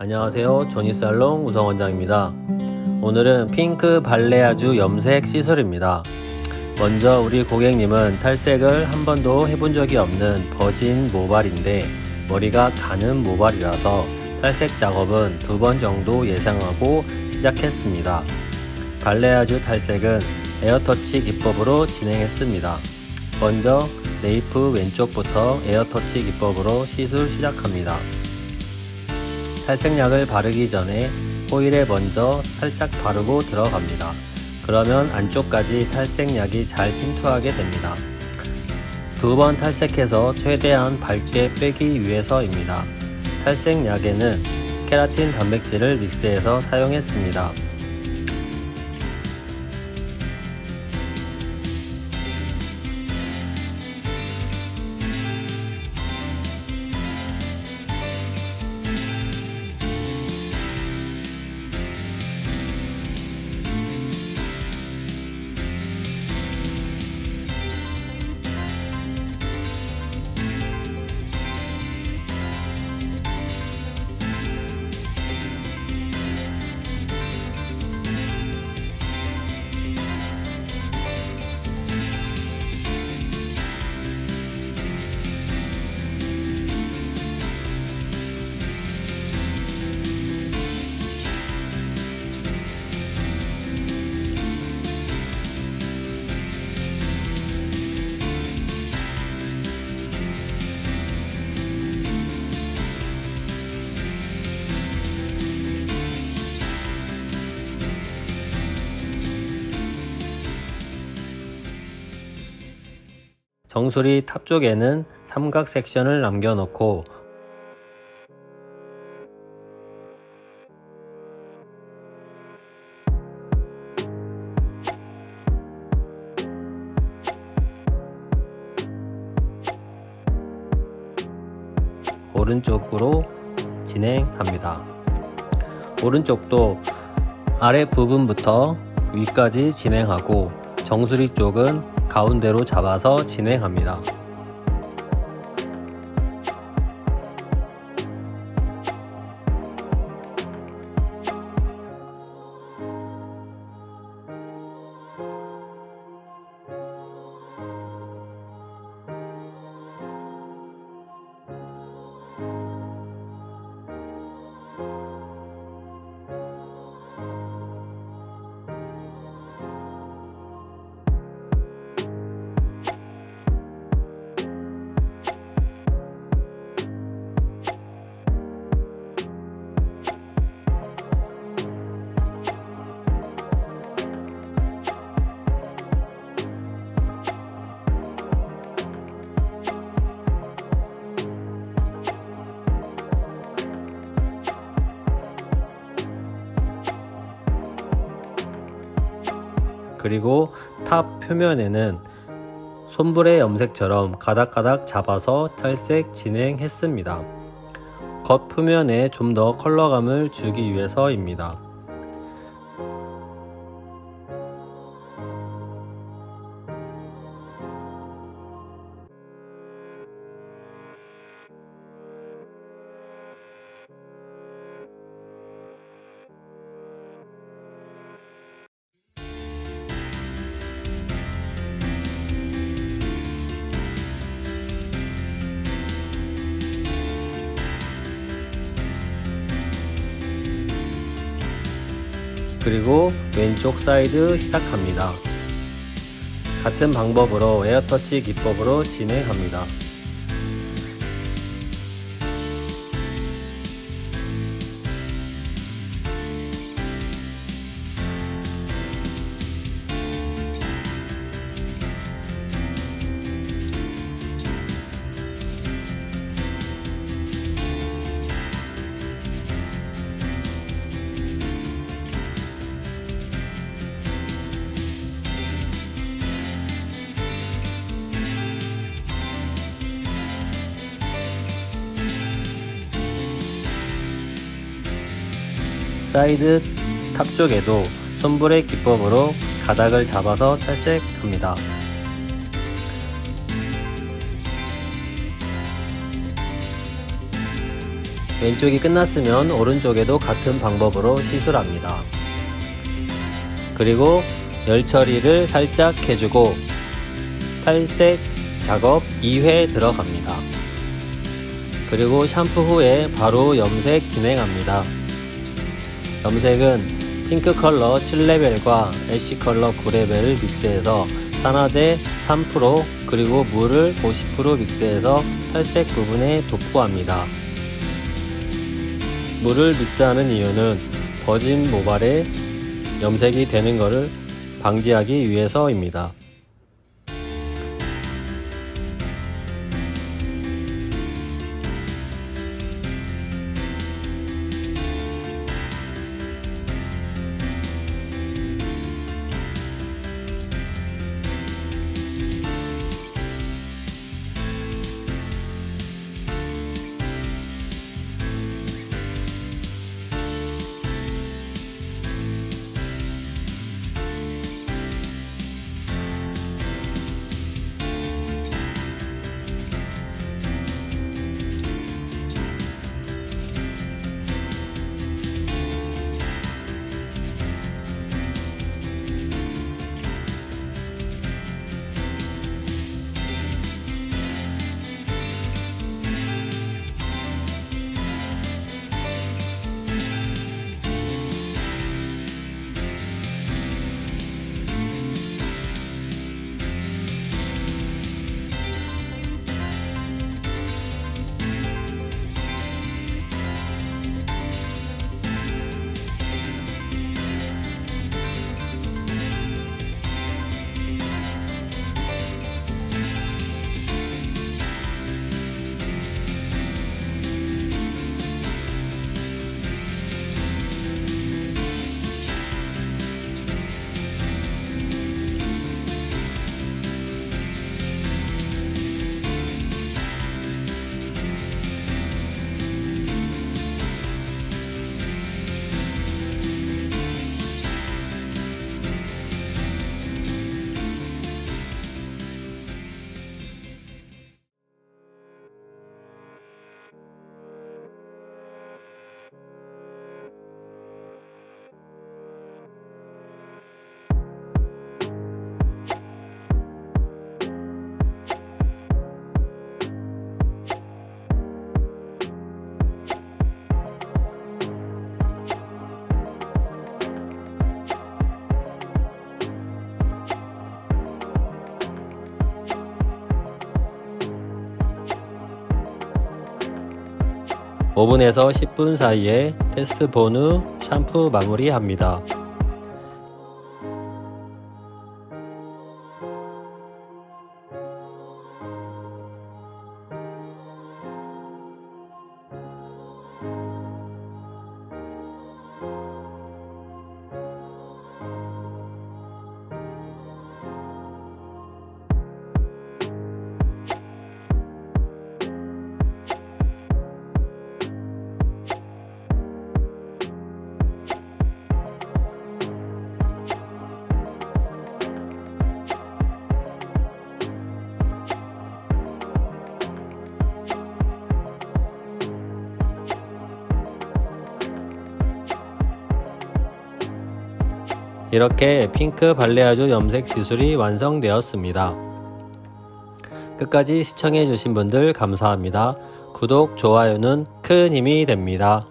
안녕하세요. 조니살롱 우성원장입니다. 오늘은 핑크 balayage 염색 시술입니다. 먼저 우리 고객님은 탈색을 한 번도 해본 적이 없는 virgin 모발인데 머리가 가는 모발이라서 탈색 작업은 두 번 정도 예상하고 시작했습니다. balayage 탈색은 air touch 기법으로 진행했습니다. 먼저 nape 왼쪽부터 air touch 기법으로 시술 시작합니다 탈색약을 바르기 전에 호일에 먼저 살짝 바르고 들어갑니다. 그러면 안쪽까지 탈색약이 잘 침투하게 됩니다. 두 번 탈색해서 최대한 밝게 빼기 위해서입니다. 탈색약에는 케라틴 단백질을 믹스해서 사용했습니다. 정수리 탑 쪽에는 삼각 섹션을 남겨놓고 오른쪽으로 진행합니다. 오른쪽도 아래 부분부터 위까지 진행하고 정수리 쪽은 가운데로 잡아서 진행합니다. 그리고 top 표면에는 sombre 염색처럼 가닥가닥 잡아서 탈색 진행했습니다. 겉 표면에 좀 더 컬러감을 주기 위해서입니다. 그리고 왼쪽 사이드 시작합니다. 같은 방법으로 에어터치 기법으로 진행합니다. side top 쪽에도 sombre 기법으로 가닥을 잡아서 탈색합니다. 왼쪽이 끝났으면 오른쪽에도 같은 방법으로 시술합니다. 그리고 열 처리를 살짝 해주고 탈색 작업 2회 들어갑니다. 그리고 샴푸 후에 바로 염색 진행합니다. 염색은 핑크 컬러 7레벨과 애쉬 컬러 9레벨을 믹스해서 산화제 3% 그리고 물을 50% 믹스해서 탈색 부분에 도포합니다. 물을 믹스하는 이유는 버진 모발에 염색이 되는 것을 방지하기 위해서입니다. 오분에서 10분 사이에 테스트 본 후 샴푸 마무리합니다. 이렇게 핑크 발레아주 염색 시술이 완성되었습니다. 끝까지 시청해주신 분들 감사합니다. 구독, 좋아요는 큰 힘이 됩니다.